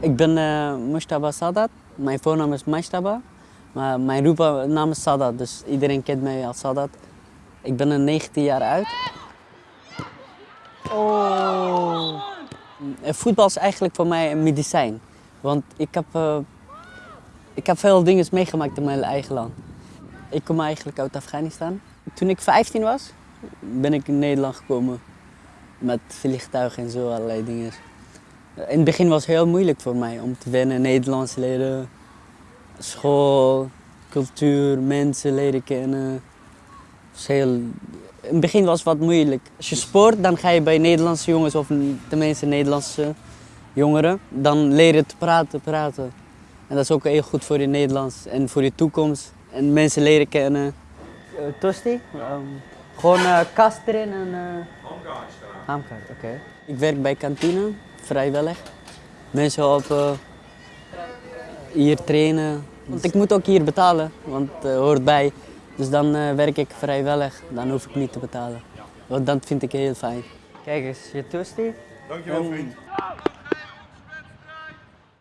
Ik ben uh, Mustaba Sadat. Mijn voornaam is Mustaba. Maar mijn roepnaam is Sadat, dus iedereen kent mij als Sadat. Ik ben er 19 jaar uit. Oh. Voetbal is eigenlijk voor mij een medicijn. Want ik heb, uh, ik heb veel dingen meegemaakt in mijn eigen land. Ik kom eigenlijk uit Afghanistan. Toen ik 15 was, ben ik in Nederland gekomen. Met vliegtuigen en zo, allerlei dingen. In het begin was het heel moeilijk voor mij om te wennen, Nederlands leren, school, cultuur, mensen leren kennen. Heel... In het begin was het wat moeilijk. Als je sport, dan ga je bij Nederlandse jongens, of tenminste Nederlandse jongeren, dan leer je te praten, praten. En dat is ook heel goed voor je Nederlands en voor je toekomst. En mensen leren kennen. Uh, tosti? Um, gewoon uh, kast erin en... Uh... Hamkaart, oké. Ik werk bij kantine, vrijwillig. Mensen helpen, hier trainen. Want ik moet ook hier betalen, want het uh, hoort bij. Dus dan uh, werk ik vrijwillig, dan hoef ik niet te betalen. Want dat vind ik heel fijn. Kijk eens, je tosti. Dankjewel vriend.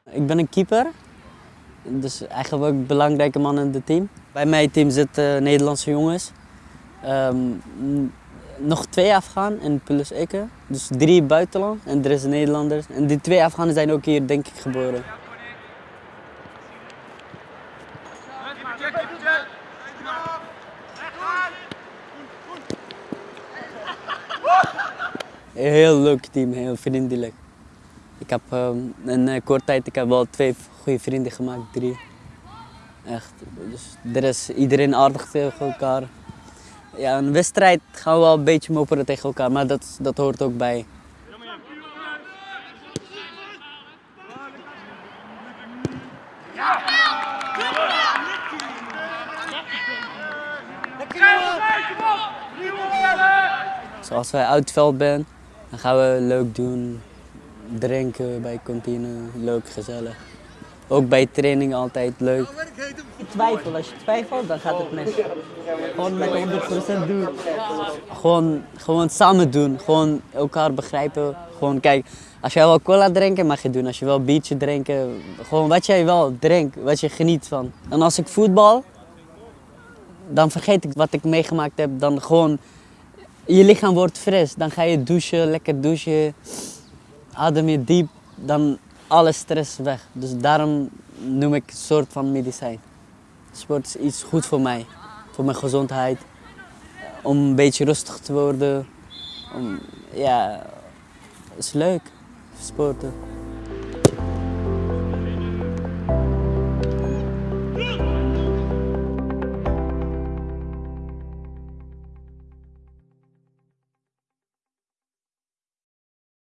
Ik ben een keeper. Dus eigenlijk ook een belangrijke man in het team. Bij mijn team zitten Nederlandse jongens. Um, nog twee Afghanen en plus ik. Dus drie buitenland en er is Nederlanders. En die twee Afghanen zijn ook hier denk ik geboren. Heel leuk team, heel vriendelijk. Ik heb um, in een korte tijd ik heb wel twee goede vrienden gemaakt, drie. Echt. Dus er is iedereen aardig tegen elkaar. Ja, een wedstrijd gaan we wel een beetje mopperen tegen elkaar, maar dat, dat hoort ook bij. Zoals wij uit het veld zijn, dan gaan we leuk doen, drinken bij kantine, leuk, gezellig. Ook bij training altijd leuk. Twijfel, als je twijfelt, dan gaat het mis. Gewoon met 100% doen. Gewoon, gewoon samen doen, gewoon elkaar begrijpen. Gewoon kijk, als jij wel cola drinken, mag je doen. Als je wel biertje drinken, gewoon wat jij wel drinkt, wat je geniet van. En als ik voetbal, dan vergeet ik wat ik meegemaakt heb. Dan gewoon, je lichaam wordt fris. Dan ga je douchen, lekker douchen. Adem je diep, dan alle stress weg. Dus daarom noem ik een soort van medicijn. Sport is iets goed voor mij, voor mijn gezondheid. Om een beetje rustig te worden. Om, ja, het is leuk, sporten.